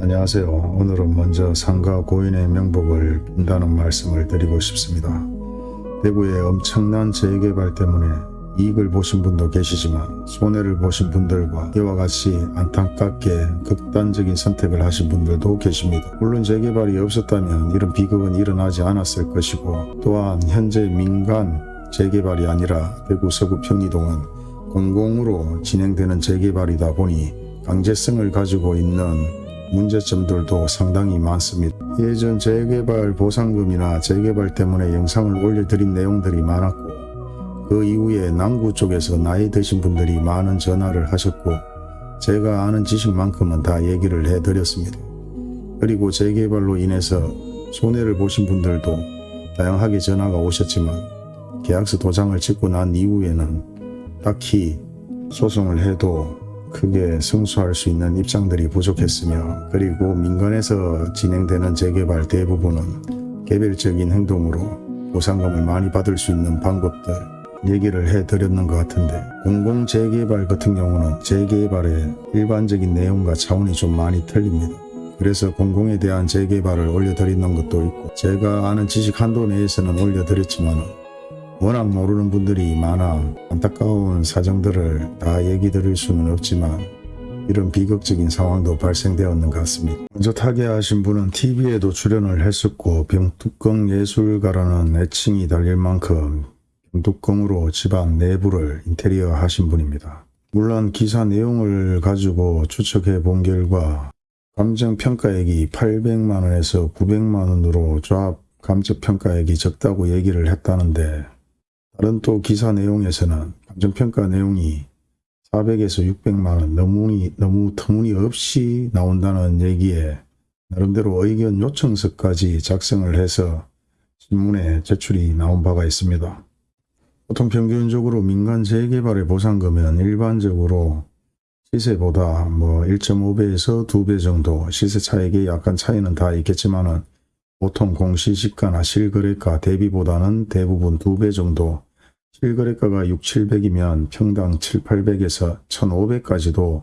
안녕하세요. 오늘은 먼저 상가 고인의 명복을 빈다는 말씀을 드리고 싶습니다. 대구의 엄청난 재개발 때문에 이익을 보신 분도 계시지만 손해를 보신 분들과 이와 같이 안타깝게 극단적인 선택을 하신 분들도 계십니다. 물론 재개발이 없었다면 이런 비극은 일어나지 않았을 것이고 또한 현재 민간 재개발이 아니라 대구 서구 평리동은 공공으로 진행되는 재개발이다 보니 강제성을 가지고 있는 문제점들도 상당히 많습니다. 예전 재개발 보상금이나 재개발 때문에 영상을 올려드린 내용들이 많았고 그 이후에 남구 쪽에서 나이 드신 분들이 많은 전화를 하셨고 제가 아는 지식만큼은 다 얘기를 해드렸습니다. 그리고 재개발로 인해서 손해를 보신 분들도 다양하게 전화가 오셨지만 계약서 도장을 찍고 난 이후에는 딱히 소송을 해도 크게 승소할 수 있는 입장들이 부족했으며 그리고 민간에서 진행되는 재개발 대부분은 개별적인 행동으로 보상금을 많이 받을 수 있는 방법들 얘기를 해드렸는 것 같은데 공공 재개발 같은 경우는 재개발의 일반적인 내용과 차원이 좀 많이 틀립니다. 그래서 공공에 대한 재개발을 올려드리는 것도 있고 제가 아는 지식 한도 내에서는 올려드렸지만 워낙 모르는 분들이 많아 안타까운 사정들을 다 얘기 드릴 수는 없지만 이런 비극적인 상황도 발생되었는 것 같습니다. 먼저 타계하신 분은 TV에도 출연을 했었고 병뚜껑 예술가라는 애칭이 달릴 만큼 병뚜껑으로 집안 내부를 인테리어 하신 분입니다. 물론 기사 내용을 가지고 추측해 본 결과 감정평가액이 800만원에서 900만원으로 조합 감정평가액이 적다고 얘기를 했다는데 다른 또 기사 내용에서는 감정평가 내용이 400에서 600만원 너무, 너무 터무니없이 나온다는 얘기에 나름대로 의견 요청서까지 작성을 해서 신문에 제출이 나온 바가 있습니다. 보통 평균적으로 민간 재개발의 보상금은 일반적으로 시세보다 뭐 1.5배에서 2배 정도 시세 차익이 약간 차이는 다 있겠지만은 보통 공시지가나 실거래가 대비보다는 대부분 2배 정도 실거래가가 6, 700이면 평당 7, 800에서 1500까지도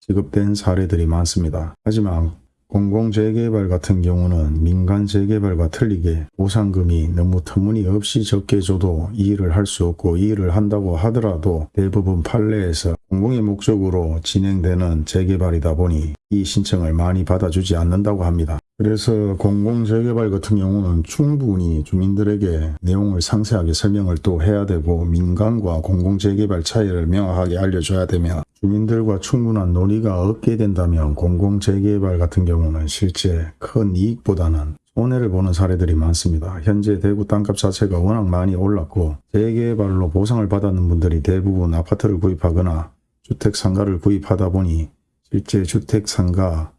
지급된 사례들이 많습니다. 하지만 공공재개발 같은 경우는 민간 재개발과 틀리게 보상금이 너무 터무니없이 적게 줘도 이 일을 할 수 없고 이 일을 한다고 하더라도 대부분 판례에서 공공의 목적으로 진행되는 재개발이다 보니 이 신청을 많이 받아주지 않는다고 합니다. 그래서 공공재개발 같은 경우는 충분히 주민들에게 내용을 상세하게 설명을 또 해야 되고 민간과 공공재개발 차이를 명확하게 알려줘야 되며 주민들과 충분한 논의가 없게 된다면 공공재개발 같은 경우는 실제 큰 이익보다는 손해를 보는 사례들이 많습니다. 현재 대구 땅값 자체가 워낙 많이 올랐고 재개발로 보상을 받았는 분들이 대부분 아파트를 구입하거나 주택 상가를 구입하다 보니 실제 주택 상가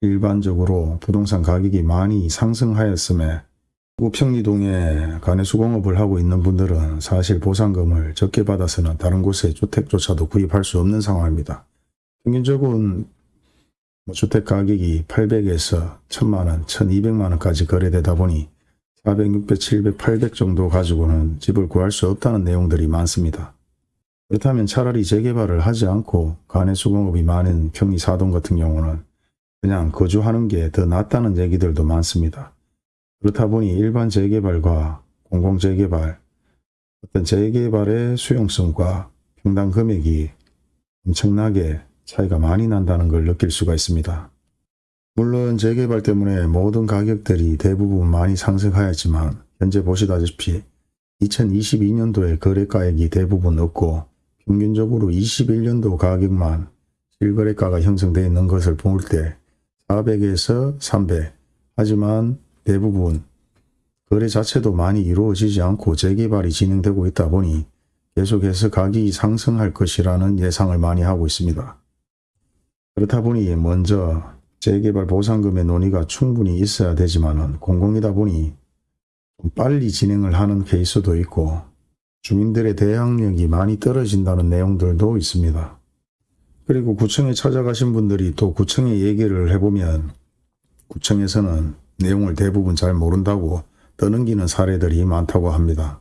일반적으로 부동산 가격이 많이 상승하였음에 우평리동에 간해수공업을 하고 있는 분들은 사실 보상금을 적게 받아서는 다른 곳에 주택조차도 구입할 수 없는 상황입니다. 평균적으로 뭐 주택 가격이 800에서 1000만원, 1200만원까지 거래되다 보니 400, 600, 700, 800 정도 가지고는 집을 구할 수 없다는 내용들이 많습니다. 그렇다면 차라리 재개발을 하지 않고 간해수공업이 많은 평리 사동 같은 경우는 그냥 거주하는 게 더 낫다는 얘기들도 많습니다. 그렇다 보니 일반 재개발과 공공재개발, 어떤 재개발의 수용성과 평당 금액이 엄청나게 차이가 많이 난다는 걸 느낄 수가 있습니다. 물론 재개발 때문에 모든 가격들이 대부분 많이 상승하였지만 현재 보시다시피 2022년도에 거래가액이 대부분 없고 평균적으로 21년도 가격만 실거래가가 형성되어 있는 것을 볼 때 400에서 300 하지만 대부분 거래 자체도 많이 이루어지지 않고 재개발이 진행되고 있다 보니 계속해서 가격이 상승할 것이라는 예상을 많이 하고 있습니다. 그렇다 보니 먼저 재개발 보상금의 논의가 충분히 있어야 되지만 공공이다 보니 좀 빨리 진행을 하는 케이스도 있고 주민들의 대항력이 많이 떨어진다는 내용들도 있습니다. 그리고 구청에 찾아가신 분들이 또 구청에 얘기를 해보면 구청에서는 내용을 대부분 잘 모른다고 떠넘기는 사례들이 많다고 합니다.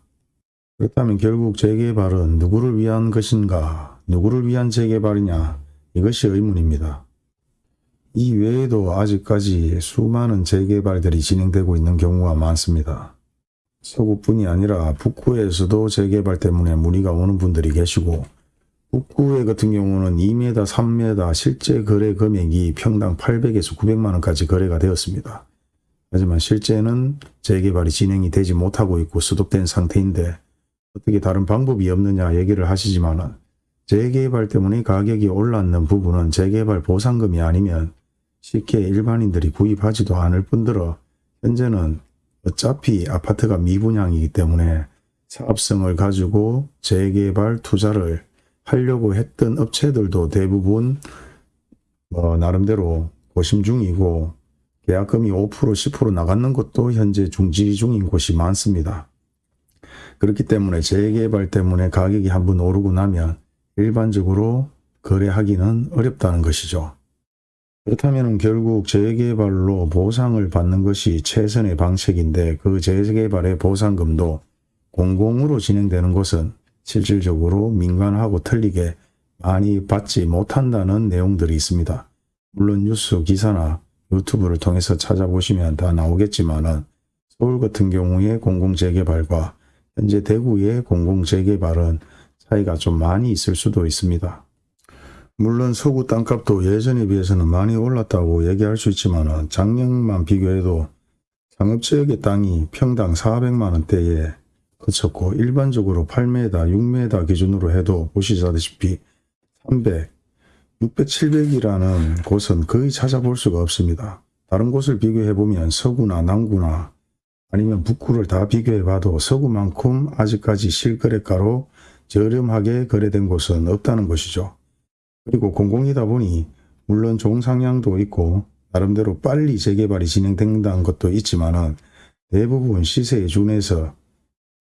그렇다면 결국 재개발은 누구를 위한 것인가, 누구를 위한 재개발이냐 이것이 의문입니다. 이 외에도 아직까지 수많은 재개발들이 진행되고 있는 경우가 많습니다. 서구뿐이 아니라 북구에서도 재개발 때문에 문의가 오는 분들이 계시고 북구에 같은 경우는 2m, 3m 실제 거래 금액이 평당 800에서 900만 원까지 거래가 되었습니다. 하지만 실제는 재개발이 진행이 되지 못하고 있고 수독된 상태인데 어떻게 다른 방법이 없느냐 얘기를 하시지만 은 재개발 때문에 가격이 올랐는 부분은 재개발 보상금이 아니면 쉽게 일반인들이 구입하지도 않을 뿐더러 현재는 어차피 아파트가 미분양이기 때문에 사업성을 가지고 재개발 투자를 하려고 했던 업체들도 대부분 뭐 나름대로 고심 중이고 계약금이 5% 10% 나가는 것도 현재 중지 중인 곳이 많습니다. 그렇기 때문에 재개발 때문에 가격이 한번 오르고 나면 일반적으로 거래하기는 어렵다는 것이죠. 그렇다면 결국 재개발로 보상을 받는 것이 최선의 방책인데 그 재개발의 보상금도 공공으로 진행되는 곳은 실질적으로 민간하고 틀리게 많이 받지 못한다는 내용들이 있습니다. 물론 뉴스 기사나 유튜브를 통해서 찾아보시면 다 나오겠지만 은 서울 같은 경우에 공공재개발과 현재 대구의 공공재개발은 차이가 좀 많이 있을 수도 있습니다. 물론 서구 땅값도 예전에 비해서는 많이 올랐다고 얘기할 수 있지만 작년만 비교해도 상업지역의 땅이 평당 400만 원대에 그쳤고 일반적으로 8m, 6m 기준으로 해도 보시다시피 300, 600, 700이라는 곳은 거의 찾아볼 수가 없습니다. 다른 곳을 비교해보면 서구나 남구나 아니면 북구를 다 비교해봐도 서구만큼 아직까지 실거래가로 저렴하게 거래된 곳은 없다는 것이죠. 그리고 공공이다 보니 물론 좋은 상향도 있고 나름대로 빨리 재개발이 진행된다는 것도 있지만은 대부분 시세에 준해서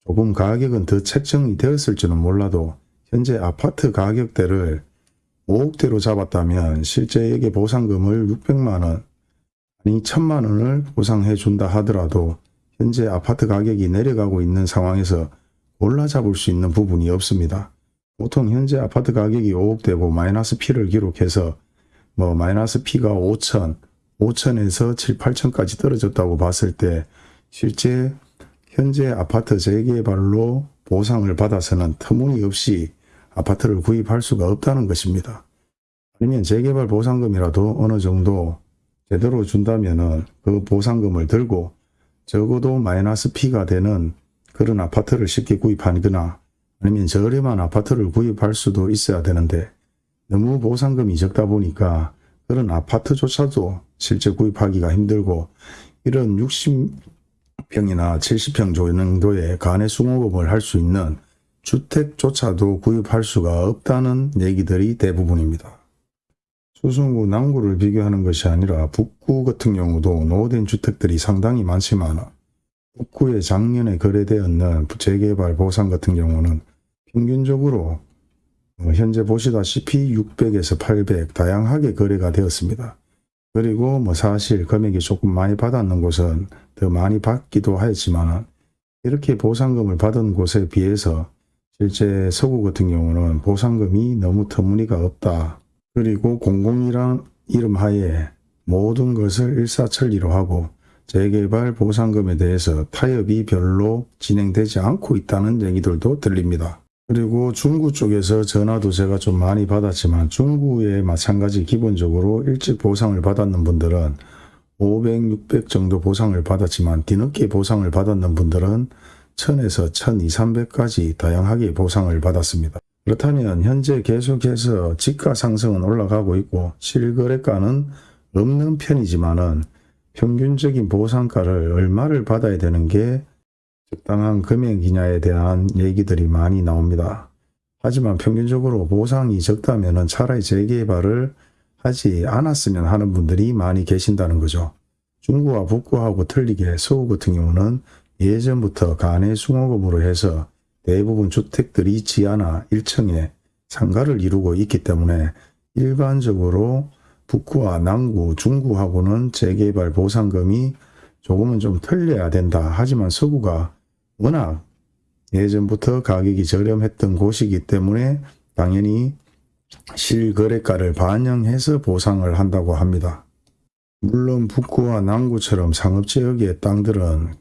조금 가격은 더 책정이 되었을지는 몰라도 현재 아파트 가격대를 5억대로 잡았다면 실제에게 보상금을 600만원 아니 1000만원을 보상해 준다 하더라도 현재 아파트 가격이 내려가고 있는 상황에서 골라 잡을 수 있는 부분이 없습니다. 보통 현재 아파트 가격이 5억대고 마이너스 P를 기록해서 뭐 마이너스 P가 5천, 5천에서 7, 8천까지 떨어졌다고 봤을 때 실제 현재 아파트 재개발로 보상을 받아서는 터무니없이 아파트를 구입할 수가 없다는 것입니다. 아니면 재개발 보상금이라도 어느 정도 제대로 준다면 은 그 보상금을 들고 적어도 마이너스 P가 되는 그런 아파트를 쉽게 구입하거나 아니면 저렴한 아파트를 구입할 수도 있어야 되는데 너무 보상금이 적다 보니까 그런 아파트조차도 실제 구입하기가 힘들고 이런 60평이나 70평 정도의 간의 수공업을 할 수 있는 주택조차도 구입할 수가 없다는 얘기들이 대부분입니다. 수성구 남구를 비교하는 것이 아니라 북구 같은 경우도 노후된 주택들이 상당히 많지만 북구에 작년에 거래되었는 재개발 보상 같은 경우는 평균적으로 어, 현재 보시다시피 600에서 800 다양하게 거래가 되었습니다. 그리고 뭐 사실 금액이 조금 많이 받았는 곳은 더 많이 받기도 하였지만 이렇게 보상금을 받은 곳에 비해서 실제 서구 같은 경우는 보상금이 너무 터무니가 없다. 그리고 공공이란 이름 하에 모든 것을 일사천리로 하고 재개발 보상금에 대해서 타협이 별로 진행되지 않고 있다는 얘기들도 들립니다. 그리고 중구 쪽에서 전화도 제가 좀 많이 받았지만 중구에 마찬가지 기본적으로 일찍 보상을 받았는 분들은 500, 600 정도 보상을 받았지만 뒤늦게 보상을 받았는 분들은 1000에서 1200, 300까지 다양하게 보상을 받았습니다. 그렇다면 현재 계속해서 지가 상승은 올라가고 있고 실거래가는 없는 편이지만은 평균적인 보상가를 얼마를 받아야 되는 게 적당한 금액이냐에 대한 얘기들이 많이 나옵니다. 하지만 평균적으로 보상이 적다면 차라리 재개발을 하지 않았으면 하는 분들이 많이 계신다는 거죠. 중구와 북구하고 틀리게 서구 같은 경우는 예전부터 숭어금으로 해서 대부분 주택들이 지하나 1층에 상가를 이루고 있기 때문에 일반적으로 북구와 남구, 중구하고는 재개발 보상금이 조금은 좀 틀려야 된다. 하지만 서구가 워낙 예전부터 가격이 저렴했던 곳이기 때문에 당연히 실거래가를 반영해서 보상을 한다고 합니다. 물론 북구와 남구처럼 상업지역의 땅들은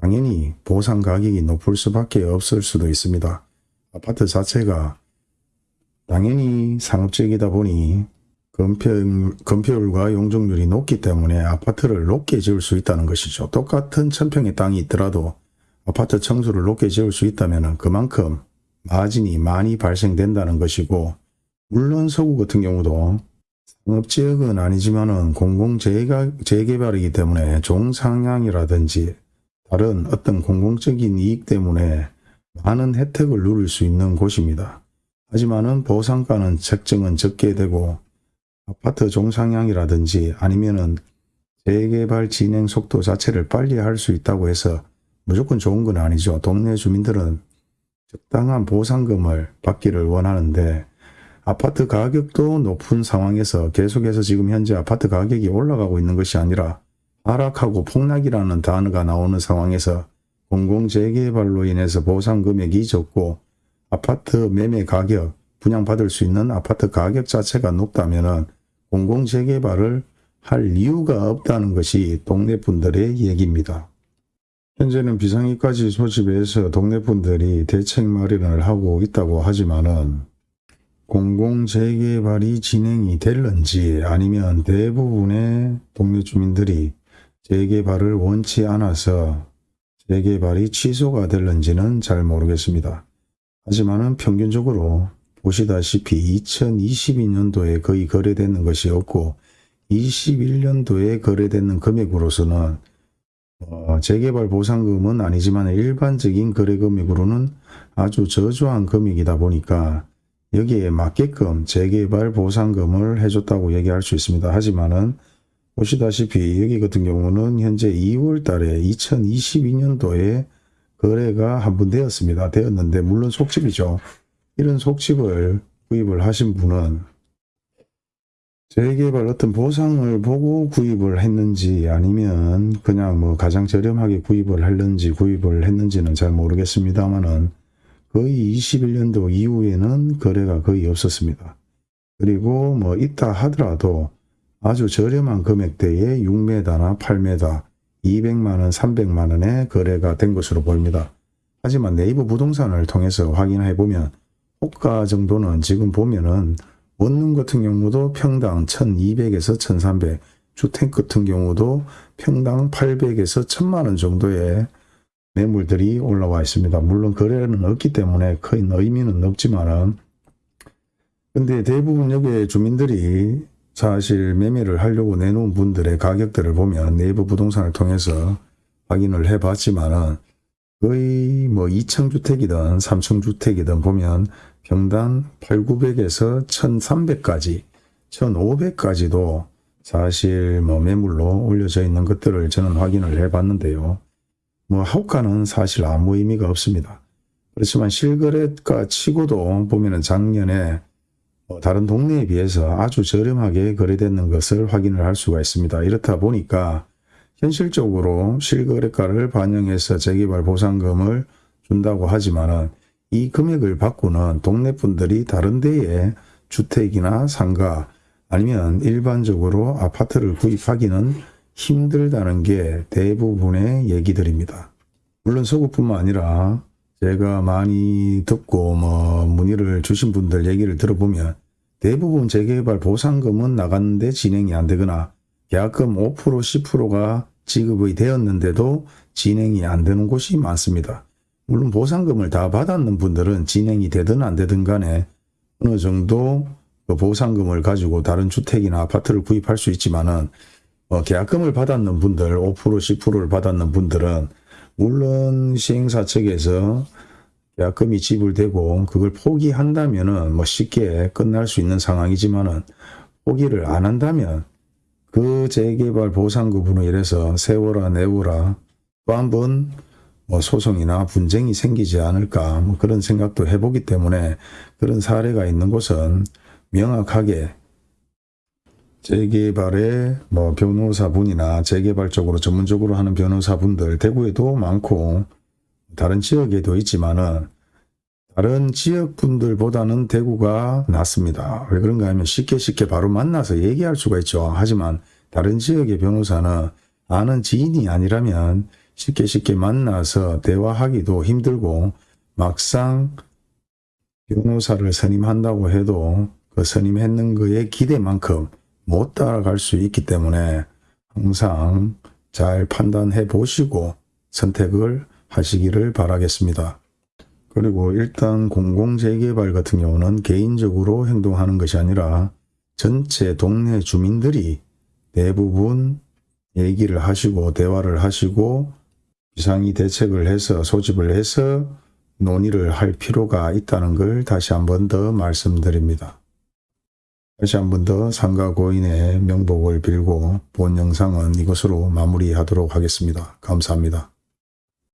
당연히 보상 가격이 높을 수밖에 없을 수도 있습니다. 아파트 자체가 당연히 상업지역이다 보니 건폐율, 건폐율과 용적률이 높기 때문에 아파트를 높게 지을 수 있다는 것이죠. 똑같은 천평의 땅이 있더라도 아파트 청수를 높게 지을 수 있다면 그만큼 마진이 많이 발생된다는 것이고 물론 서구 같은 경우도 상업지역은 아니지만 은 공공재개발이기 때문에 종상향이라든지 다른 어떤 공공적인 이익 때문에 많은 혜택을 누릴 수 있는 곳입니다. 하지만 은 보상가는 책정은 적게 되고 아파트 종상향이라든지 아니면은 재개발 진행 속도 자체를 빨리 할 수 있다고 해서 무조건 좋은 건 아니죠. 동네 주민들은 적당한 보상금을 받기를 원하는데 아파트 가격도 높은 상황에서 계속해서 지금 현재 아파트 가격이 올라가고 있는 것이 아니라 하락하고 폭락이라는 단어가 나오는 상황에서 공공재개발로 인해서 보상 금액이 적고 아파트 매매 가격, 분양받을 수 있는 아파트 가격 자체가 높다면 공공재개발을 할 이유가 없다는 것이 동네 분들의 얘기입니다. 현재는 비상위까지 소집해서 동네 분들이 대책 마련을 하고 있다고 하지만 은 공공재개발이 진행이 될런지 아니면 대부분의 동네 주민들이 재개발을 원치 않아서 재개발이 취소가 될런지는 잘 모르겠습니다. 하지만 은 평균적으로 보시다시피 2022년도에 거의 거래되는 것이 없고 21년도에 거래되는 금액으로서는 어, 재개발 보상금은 아니지만 일반적인 거래 금액으로는 아주 저조한 금액이다 보니까 여기에 맞게끔 재개발 보상금을 해줬다고 얘기할 수 있습니다. 하지만은 보시다시피 여기 같은 경우는 현재 2월 달에 2022년도에 거래가 한 번 되었습니다. 되었는데 물론 속집이죠. 이런 속집을 구입을 하신 분은 재개발 어떤 보상을 보고 구입을 했는지 아니면 그냥 뭐 가장 저렴하게 구입을 했는지 구입을 했는지는 잘 모르겠습니다만은 거의 21년도 이후에는 거래가 거의 없었습니다. 그리고 뭐 있다 하더라도 아주 저렴한 금액대에 6m나 8m, 200만원, 300만원에 거래가 된 것으로 보입니다. 하지만 네이버 부동산을 통해서 확인해 보면 호가 정도는 지금 보면은 원룸 같은 경우도 평당 1200에서 1300, 주택 같은 경우도 평당 800에서 1000만원 정도의 매물들이 올라와 있습니다. 물론 거래는 없기 때문에 큰 의미는 없지만은 근데 대부분 여기에 주민들이 사실 매매를 하려고 내놓은 분들의 가격들을 보면 네이버 부동산을 통해서 확인을 해 봤지만은 거의 뭐 2층 주택이든 3층 주택이든 보면 평당 8,900에서 1,300까지 1,500까지도 사실 뭐 매물로 올려져 있는 것들을 저는 확인을 해 봤는데요. 뭐 호가는 사실 아무 의미가 없습니다. 그렇지만 실거래가 치고도 보면은 작년에 뭐 다른 동네에 비해서 아주 저렴하게 거래되는 것을 확인을 할 수가 있습니다. 이렇다 보니까 현실적으로 실거래가를 반영해서 재개발 보상금을 준다고 하지만은 이 금액을 받고는 동네 분들이 다른 데에 주택이나 상가 아니면 일반적으로 아파트를 구입하기는 힘들다는 게 대부분의 얘기들입니다. 물론 서구뿐만 아니라 제가 많이 듣고 뭐 문의를 주신 분들 얘기를 들어보면 대부분 재개발 보상금은 나갔는데 진행이 안 되거나 계약금 5% 10%가 지급이 되었는데도 진행이 안 되는 곳이 많습니다. 물론 보상금을 다 받았는 분들은 진행이 되든 안 되든 간에 어느 정도 그 보상금을 가지고 다른 주택이나 아파트를 구입할 수 있지만 은 어, 계약금을 받았는 분들 5% 10%를 받았는 분들은 물론 시행사 측에서 계약금이 지불되고 그걸 포기한다면 은 뭐 쉽게 끝날 수 있는 상황이지만 은 포기를 안 한다면 그 재개발 보상금으로 인해서 세워라 내워라 또 한 번 뭐 소송이나 분쟁이 생기지 않을까 뭐 그런 생각도 해보기 때문에 그런 사례가 있는 곳은 명확하게 재개발의 뭐 변호사분이나 재개발 쪽으로 전문적으로 하는 변호사분들 대구에도 많고 다른 지역에도 있지만은 다른 지역분들보다는 대구가 낫습니다. 왜 그런가 하면 쉽게 쉽게 바로 만나서 얘기할 수가 있죠. 하지만 다른 지역의 변호사는 아는 지인이 아니라면 쉽게 쉽게 만나서 대화하기도 힘들고 막상 변호사를 선임한다고 해도 그 선임했는 거에 기대만큼 못 따라갈 수 있기 때문에 항상 잘 판단해 보시고 선택을 하시기를 바라겠습니다. 그리고 일단 공공재개발 같은 경우는 개인적으로 행동하는 것이 아니라 전체 동네 주민들이 대부분 얘기를 하시고 대화를 하시고 비상이 대책을 해서 소집을 해서 논의를 할 필요가 있다는 걸 다시 한 번 더 말씀드립니다. 다시 한 번 더 상가 고인의 명복을 빌고 본 영상은 이것으로 마무리하도록 하겠습니다. 감사합니다.